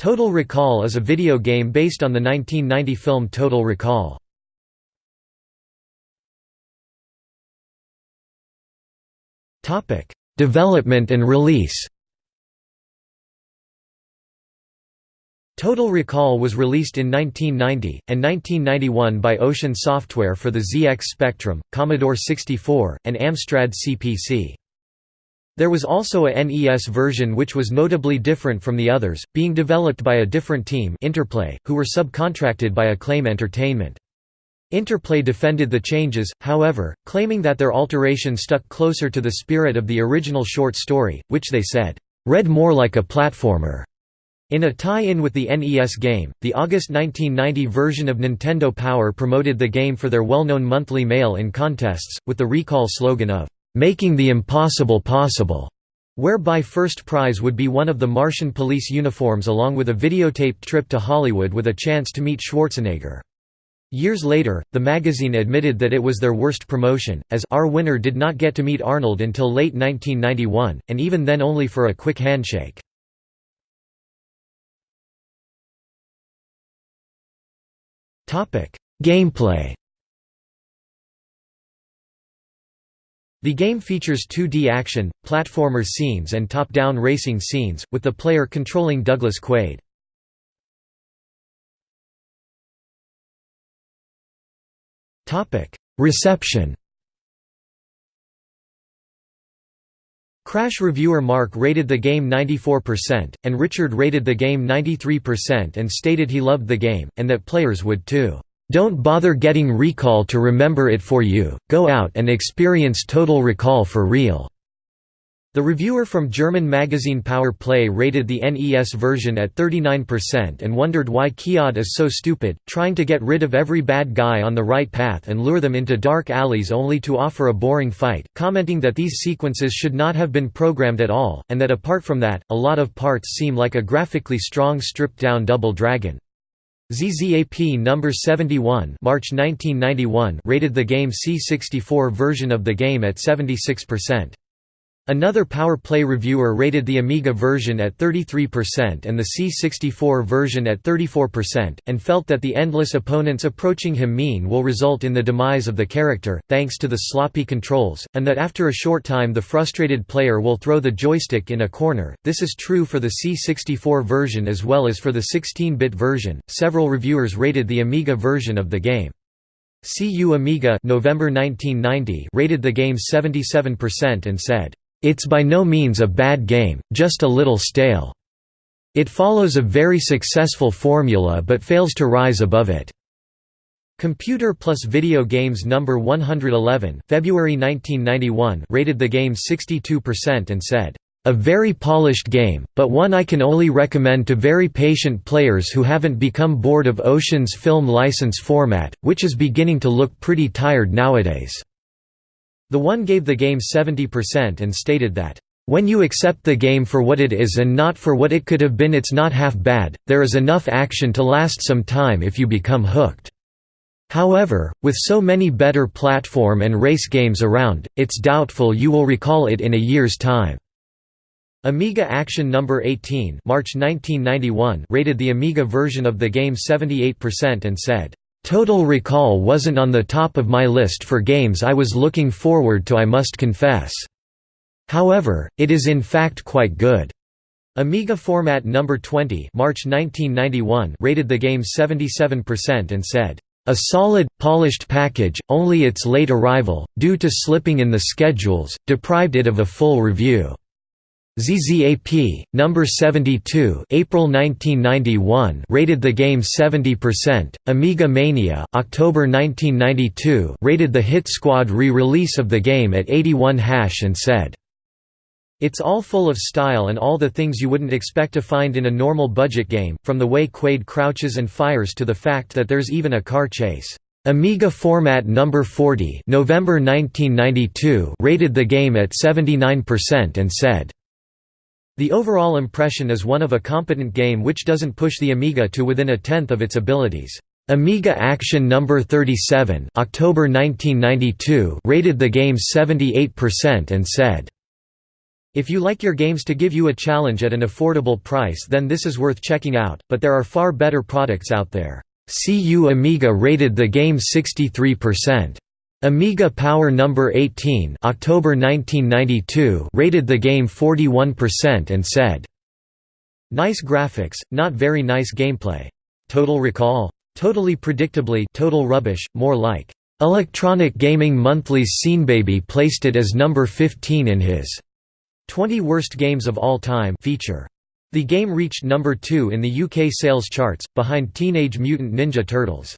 Total Recall is a video game based on the 1990 film Total Recall. Development and release Total Recall was released in 1990, and 1991 by Ocean Software for the ZX Spectrum, Commodore 64, and Amstrad CPC. There was also a NES version which was notably different from the others, being developed by a different team Interplay, who were subcontracted by Acclaim Entertainment. Interplay defended the changes, however, claiming that their alteration stuck closer to the spirit of the original short story, which they said, "...read more like a platformer." In a tie-in with the NES game, the August 1990 version of Nintendo Power promoted the game for their well-known monthly mail-in contests, with the recall slogan of, "'Making the Impossible Possible' whereby first prize would be one of the Martian police uniforms along with a videotaped trip to Hollywood with a chance to meet Schwarzenegger. Years later, the magazine admitted that it was their worst promotion, as our winner did not get to meet Arnold until late 1991, and even then only for a quick handshake. Gameplay The game features 2D action, platformer scenes and top-down racing scenes, with the player controlling Douglas Quaid. Reception Crash reviewer Mark rated the game 94%, and Richard rated the game 93% and stated he loved the game, and that players would too. Don't bother getting recall to remember it for you, go out and experience total recall for real. The reviewer from German magazine Power Play rated the NES version at 39% and wondered why Quaid is so stupid, trying to get rid of every bad guy on the right path and lure them into dark alleys only to offer a boring fight, commenting that these sequences should not have been programmed at all, and that apart from that, a lot of parts seem like a graphically strong stripped-down Double Dragon. ZZAP number 71 March 1991 rated the game C64 version of the game at 76%. Another Power Play reviewer rated the Amiga version at 33% and the C64 version at 34%, and felt that the endless opponents approaching him mean will result in the demise of the character, thanks to the sloppy controls, and that after a short time the frustrated player will throw the joystick in a corner. This is true for the C64 version as well as for the 16-bit version. Several reviewers rated the Amiga version of the game. CU Amiga November 1990 rated the game 77% and said, it's by no means a bad game, just a little stale. It follows a very successful formula but fails to rise above it. Computer Plus Video Games number 111 February 1991 rated the game 62% and said, "...a very polished game, but one I can only recommend to very patient players who haven't become bored of Ocean's film license format, which is beginning to look pretty tired nowadays." The one gave the game 70% and stated that, "...when you accept the game for what it is and not for what it could have been it's not half bad, there is enough action to last some time if you become hooked. However, with so many better platform and race games around, it's doubtful you will recall it in a year's time." Amiga Action No. 18 March 1991 rated the Amiga version of the game 78% and said, Total Recall wasn't on the top of my list for games I was looking forward to I must confess. However, it is in fact quite good. Amiga Format No. 20 March 1991 rated the game 77% and said, "...a solid, polished package, only its late arrival, due to slipping in the schedules, deprived it of a full review." ZZAP, number 72, April 1991, rated the game 70%. Amiga Mania, October 1992, rated the Hit Squad re-release of the game at 81 hash and said, "It's all full of style and all the things you wouldn't expect to find in a normal budget game, from the way Quaid crouches and fires to the fact that there's even a car chase." Amiga Format Number 40, November 1992, rated the game at 79% and said the overall impression is one of a competent game which doesn't push the Amiga to within a tenth of its abilities. Amiga Action No. 37 October 1992 rated the game 78% and said, If you like your games to give you a challenge at an affordable price then this is worth checking out, but there are far better products out there. CU Amiga rated the game 63%. Amiga Power Number 18 October 1992 rated the game 41% and said, "Nice graphics, not very nice gameplay. Total Recall? Totally predictably total rubbish, more like Electronic Gaming Monthly's Seanbaby placed it as number 15 in his 20 Worst Games of All Time feature. The game reached number 2 in the UK sales charts, behind Teenage Mutant Ninja Turtles.